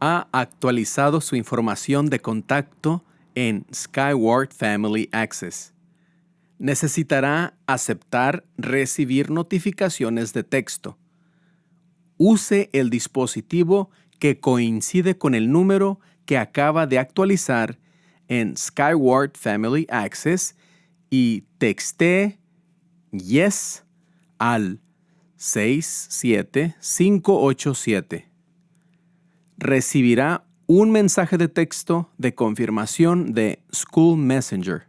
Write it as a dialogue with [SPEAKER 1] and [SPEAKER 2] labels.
[SPEAKER 1] actualizado su información de contacto en Skyward Family Access. Necesitará aceptar recibir notificaciones de texto. Use el dispositivo que coincide con el número que acaba de actualizar en Skyward Family Access y texte Yes al 67587. Recibirá un mensaje de texto de confirmación de School Messenger.